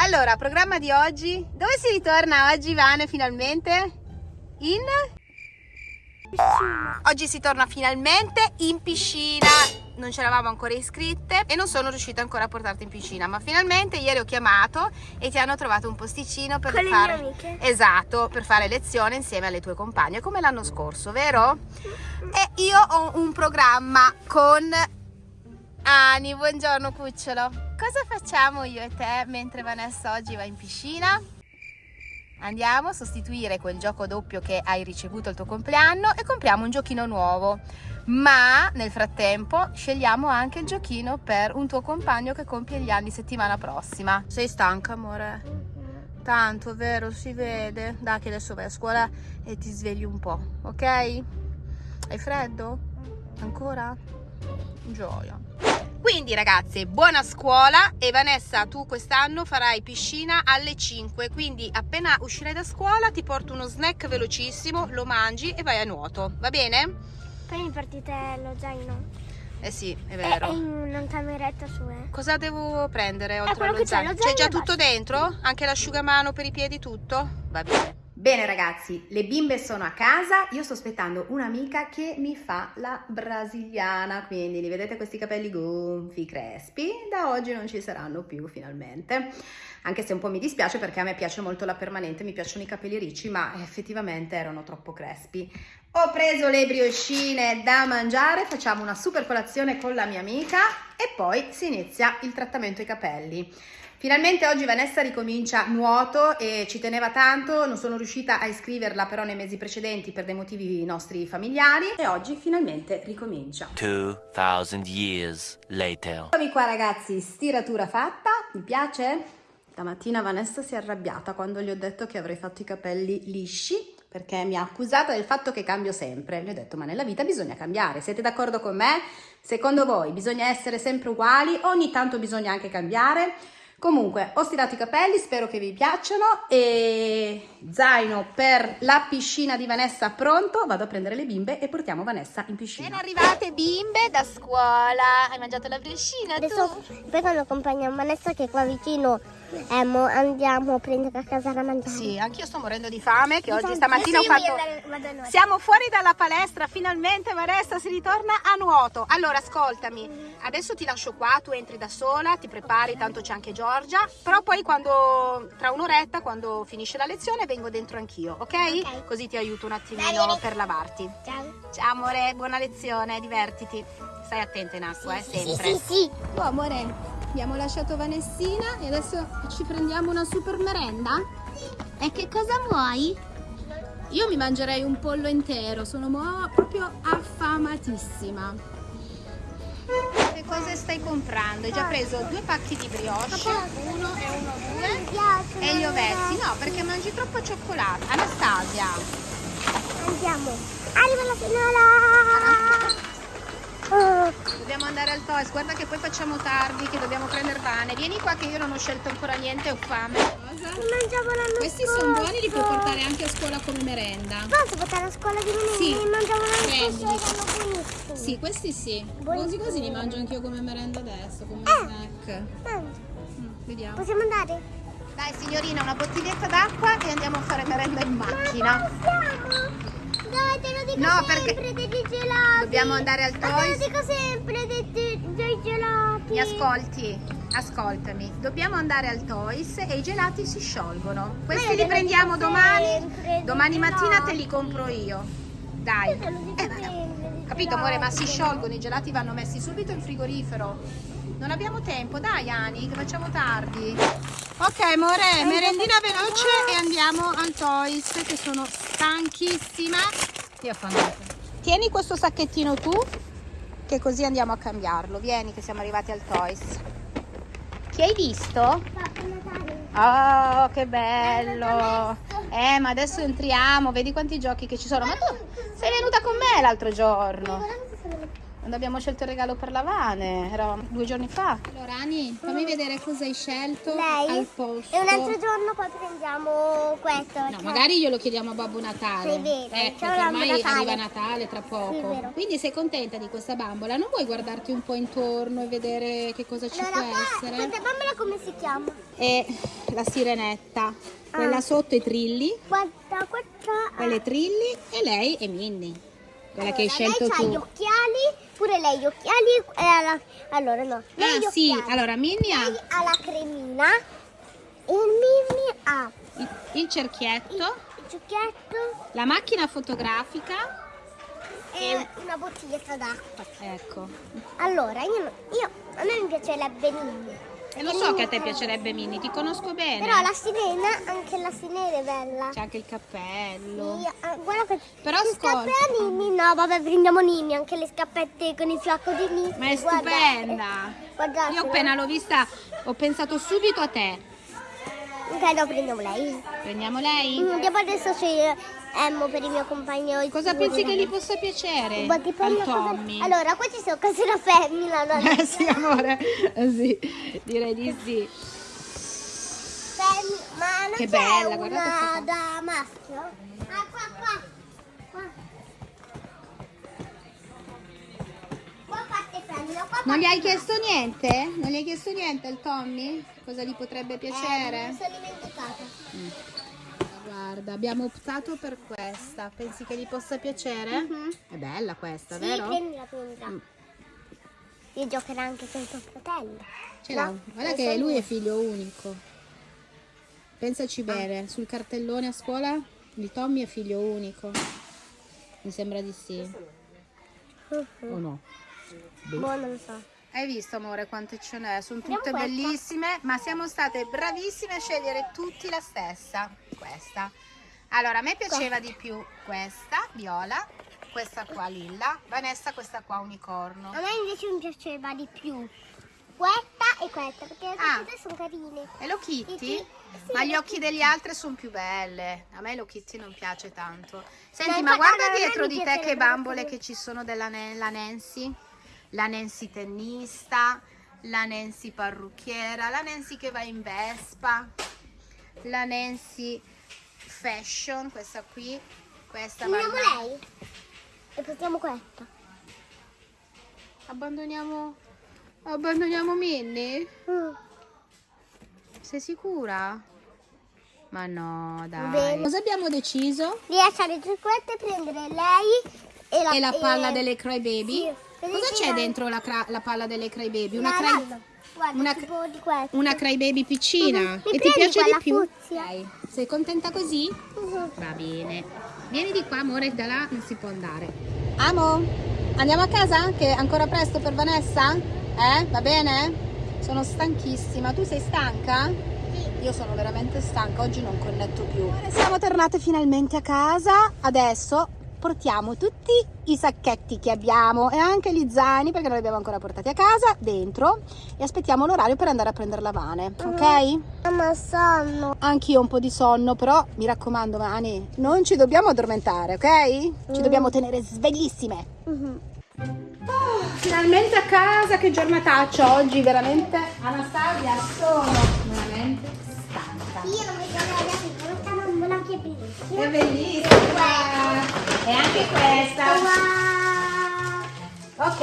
Allora, programma di oggi. Dove si ritorna oggi, Vane, finalmente? In? Piscina. Oggi si torna finalmente in piscina. Non ci eravamo ancora iscritte e non sono riuscita ancora a portarti in piscina, ma finalmente ieri ho chiamato e ti hanno trovato un posticino per Con fare le mie amiche. Esatto, per fare lezione insieme alle tue compagne, come l'anno scorso, vero? E io ho un programma con Ani, buongiorno cucciolo. Cosa facciamo io e te mentre Vanessa oggi va in piscina? Andiamo a sostituire quel gioco doppio che hai ricevuto al tuo compleanno e compriamo un giochino nuovo. Ma nel frattempo scegliamo anche il giochino per un tuo compagno che compie gli anni settimana prossima. Sei stanca, amore? Tanto, vero? Si vede. Dai che adesso vai a scuola e ti svegli un po', ok? Hai freddo? Ancora? Gioia. Quindi ragazze, buona scuola e Vanessa tu quest'anno farai piscina alle 5, quindi appena uscirai da scuola ti porto uno snack velocissimo, lo mangi e vai a nuoto, va bene? Poi mi partite lo zaino. Eh sì, è È vero. in una cameretta su, eh. Cosa devo prendere oltre quello allo zaino? C'è già e tutto basta. dentro? Anche l'asciugamano per i piedi, tutto? Va bene. Bene ragazzi, le bimbe sono a casa, io sto aspettando un'amica che mi fa la brasiliana, quindi li vedete questi capelli gonfi, crespi, da oggi non ci saranno più finalmente, anche se un po' mi dispiace perché a me piace molto la permanente, mi piacciono i capelli ricci, ma effettivamente erano troppo crespi. Ho preso le brioscine da mangiare, facciamo una super colazione con la mia amica e poi si inizia il trattamento ai capelli. Finalmente oggi Vanessa ricomincia nuoto e ci teneva tanto, non sono riuscita a iscriverla però nei mesi precedenti per dei motivi nostri familiari e oggi finalmente ricomincia. 2,000 years later. Eccomi qua ragazzi, stiratura fatta, mi piace? Stamattina Vanessa si è arrabbiata quando gli ho detto che avrei fatto i capelli lisci perché mi ha accusata del fatto che cambio sempre. Le ho detto ma nella vita bisogna cambiare, siete d'accordo con me? Secondo voi bisogna essere sempre uguali? Ogni tanto bisogna anche cambiare? Comunque, ho stirato i capelli, spero che vi piacciono e zaino per la piscina di Vanessa pronto. Vado a prendere le bimbe e portiamo Vanessa in piscina. Ben arrivate bimbe da scuola. Hai mangiato la briochina Adesso poi quando accompagniamo Vanessa che è qua vicino emo, andiamo a prendere a casa da mangiare. Sì, anch'io sto morendo di fame che oggi Sì, stamattina ho sì, fatto... Siamo fuori dalla palestra, finalmente Vanessa si ritorna a nuoto. Allora, ascoltami, adesso ti lascio qua, tu entri da sola, ti prepari, tanto c'è anche Giorgia, però poi quando, tra un'oretta, quando finisce la lezione, vengo dentro anch'io, ok? Ok. Così ti aiuto un attimino bene. per lavarti. Ciao. Ciao amore, buona lezione, divertiti. Stai attenta in acqua, eh, Sì, sempre. sì, sì. Oh amore, abbiamo lasciato Vanessina e adesso ci prendiamo una super merenda? E che cosa vuoi? Io mi mangerei un pollo intero, sono proprio affamatissima. Che cosa stai comprando? Hai già preso due pacchi di brioche, uno e uno due, e gli ovetti. No, perché mangi troppo cioccolato. Anastasia, Andiamo. Arriva la finale. Dobbiamo andare al Toys. Guarda che poi facciamo tardi, che dobbiamo prendere pane. Vieni qua che io non ho scelto ancora niente, ho fame. Questi sono buoni, li puoi portare anche a scuola come merenda. Posso portare a scuola di lunedì? Sì. Mangiamo l'anno scorso, erano buonissimi. Sì, questi sì. Buonissimi. Così così li mangio anch'io come merenda adesso, come Eh. snack. Mm, vediamo. Possiamo andare? Dai signorina, una bottiglietta d'acqua e andiamo a fare merenda in macchina. Siamo. Dai, te lo dico No, sempre perché dei gelati. dobbiamo andare al Ma te lo Toys. dico sempre dei, dei, gelati. Mi ascolti? Ascoltami. Dobbiamo andare al Toys e i gelati si sciolgono. Questi li prendiamo domani. sempre, Domani mattina te li compro io. Dai. Io Eh, Capito amore, ma si sciolgono, i gelati vanno messi subito in frigorifero. Non abbiamo tempo, dai Ani, che facciamo tardi. Ok amore, merendina veloce e andiamo al Toys che sono stanchissima e affamata. Tieni questo sacchettino tu, che così andiamo a cambiarlo. Vieni che siamo arrivati al Toys. Chi hai visto? Oh, che bello! Eh, ma adesso entriamo, vedi quanti giochi che ci sono. Ma tu sei venuta con me l'altro giorno. Guarda che sono le- quando abbiamo scelto il regalo per la Vane, era due giorni fa. Allora Ani, fammi vedere cosa hai scelto Lei? al posto. E un altro giorno poi prendiamo questo. No, cioè- magari glielo chiediamo a Babbo Natale. Sì, è vero, Eh, ciao, perché Babbo ormai Natale. arriva Natale tra Sì, è poco. vero. Quindi sei contenta di questa bambola? Non vuoi guardarti un po' intorno e vedere che cosa ci Allora, può qua, essere? questa bambola come si chiama? E la sirenetta. Quella Ah. sotto i trilli, Guarda, questa... quelle trilli e lei è Minnie. Quella che hai Allora, scelto lei ha tu. gli occhiali, pure lei gli occhiali. e ha la- Allora, no. Lei Ah sì, occhiali. allora Minnie ha Lei ha la cremina e il Mimmi ha il, il cerchietto, il giucchetto la macchina fotografica. e una bottiglietta d'acqua. Ecco. Allora, io, io a me mi piacerebbe Mimmi. E lo so che a te piacerebbe Minnie, ti conosco bene. Però la sirena, anche la sirena è bella. C'è anche il cappello. Sì, ah, guarda che Però gli ascolta. scappe a Nini, no, vabbè, prendiamo Nini, anche le scappette con il fiocco di Nini. Ma è Guarda, stupenda. eh, Guardate. Io appena l'ho vista ho pensato subito a te. Ok, no, prendiamo lei. Prendiamo lei? Mm, Dopo adesso c'è Emmo per il mio compagno. Cosa pensi che gli possa piacere Ma dipende al cosa-? Allora, qua ci sono cose da femmina, no? Eh sì, amore. Eh sì, direi di sì. Femmi- Ma non Che bella, una da maschio? Ah, qua, qua. Qua. Qua parte femmina, qua Non gli hai chiesto niente? Non gli hai chiesto niente al Tommy? Cosa gli potrebbe Eh, piacere? mi sono dimenticata. Guarda, abbiamo optato per questa. Pensi che gli possa piacere? Mhm. È bella questa, Sì, vero? prendila, prendila. Mm. Io giocherò anche con tuo fratello. Ce l'ha. No? Guarda che lui è figlio unico. Pensaci bene, sul cartellone a scuola di Tommy è figlio unico. Mi sembra di sì. Mhm. O no? Boh, non lo so. Hai visto amore quante ce n'è? Sono tutte bellissime, ma siamo state bravissime a scegliere tutti la stessa. Questa. Allora, a me piaceva di più questa, viola, questa qua lilla, Vanessa questa qua unicorno. A me invece mi piaceva di più questa e questa, perché le Ah. sono carine. E lo Kitty? Sì. Ma gli occhi degli altri sono più belle. A me lo Kitty non piace tanto. Senti, Dai, ma guarda, me dietro di te che bambole che ci sono della la Nancy. La Nancy tennista, la Nancy parrucchiera, la Nancy che va in Vespa, la Nancy fashion, questa qui, questa va Prendiamo in- lei e portiamo questa. Abbandoniamo abbandoniamo Minnie? Mm. Sei sicura? Ma no, dai. Bene. Cosa abbiamo deciso? Di lasciare giù questa e prendere lei e la, E la palla e- delle Cry Baby? Sì, Cosa c'è dentro la, la palla delle Cry Baby? Una, la cry. Guarda, una- tipo di questa. una Cry Baby piccina? Mhm. Mi E ti piace di più? fucsia? Ok. Sei contenta così? Mhm. Va bene. Vieni di qua, amore, da là non si può andare. Amo, andiamo a casa? Che è ancora presto per Vanessa? Eh? Va bene? Sono stanchissima. Tu sei stanca? Io sono veramente stanca, oggi non connetto più. Siamo tornate finalmente a casa. Adesso portiamo tutti i sacchetti che abbiamo e anche gli zaini perché non li abbiamo ancora portati a casa dentro e aspettiamo l'orario per andare a prendere la Vane, ok? Mamma sonno. Anch'io un po' di sonno, però mi raccomando, Mani, non ci dobbiamo addormentare, ok? Ci dobbiamo tenere sveglissime. Mhm. finalmente a casa, che giornataccia oggi, veramente. Anastasia, sono veramente stanca. Io non mi ricordo di questa bambola che è bellissima. È bellissima. E anche questa. Ok.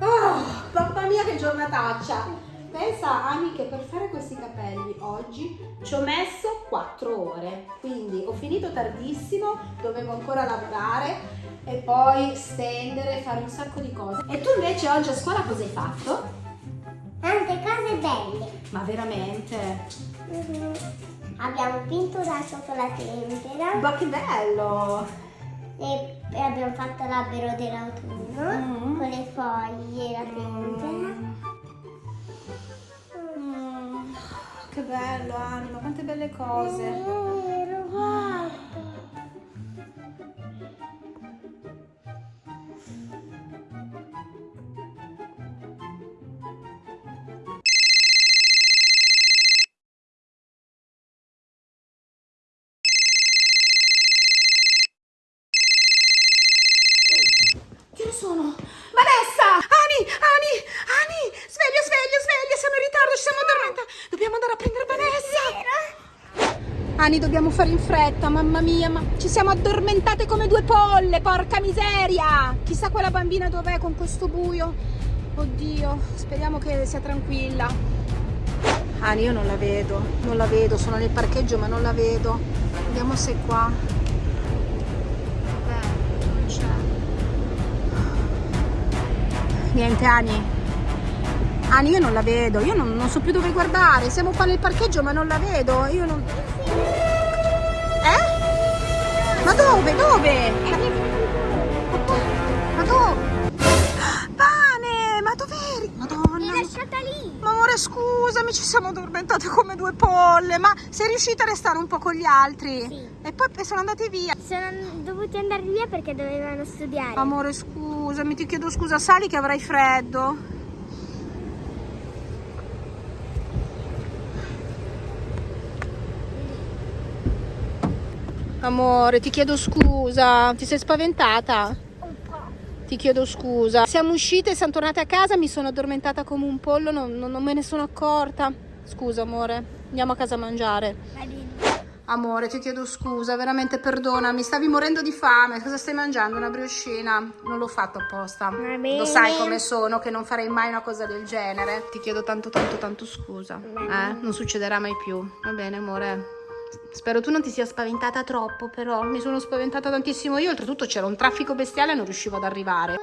Oh, mamma mia che giornataccia. Pensa Ani che per fare questi capelli oggi ci ho messo 4 ore, quindi ho finito tardissimo, dovevo ancora lavorare e poi stendere, fare un sacco di cose. E tu invece oggi a scuola cosa hai fatto? Tante cose belle. Ma veramente? Mhm. Abbiamo pinturato con la tempera Ma che bello! e, e abbiamo fatto l'albero dell'autunno Mm. con le foglie e la tempera. Mm, che bello Ani, ma quante belle cose! Vero, guarda. Tira sono? Vanessa! Ani, Ani, Ani, sveglia, sveglia, sveglia, siamo in ritardo, ci siamo addormentati. Dobbiamo andare a prendere Vanessa. Ani, dobbiamo fare in fretta, mamma mia, ma ci siamo addormentate come due polle, porca miseria! Chissà quella bambina dov'è con questo buio. Oddio, speriamo che sia tranquilla. Ani, io non la vedo, non la vedo, sono nel parcheggio ma non la vedo. Vediamo se è qua. Niente, Ani. Ani, io non la vedo, io non, non so più dove guardare. Siamo qua nel parcheggio ma non la vedo. Io non. Eh? Ma dove? Dove? Scusami, ci siamo addormentate come due polle, ma sei riuscita a restare un po' con gli altri? Sì. E poi sono andati via. Sono dovuti andare via perché dovevano studiare. Amore scusami, ti chiedo scusa, sali che avrai freddo. Amore, ti chiedo scusa, ti sei spaventata? Ti chiedo scusa. Siamo uscite, siamo tornate a casa, mi sono addormentata come un pollo, non, non- non me ne sono accorta. Scusa, amore, andiamo a casa a mangiare. Va bene. Amore, ti chiedo scusa, veramente perdonami, stavi morendo di fame. Cosa stai mangiando? Una briochina? Non l'ho fatto apposta. Lo sai come sono, che non farei mai una cosa del genere. Ti chiedo tanto, tanto, tanto scusa. Eh? Non succederà mai più. Va bene, amore. Spero tu non ti sia spaventata troppo, però mi sono spaventata tantissimo io. Oltretutto c'era un traffico bestiale e non riuscivo ad arrivare.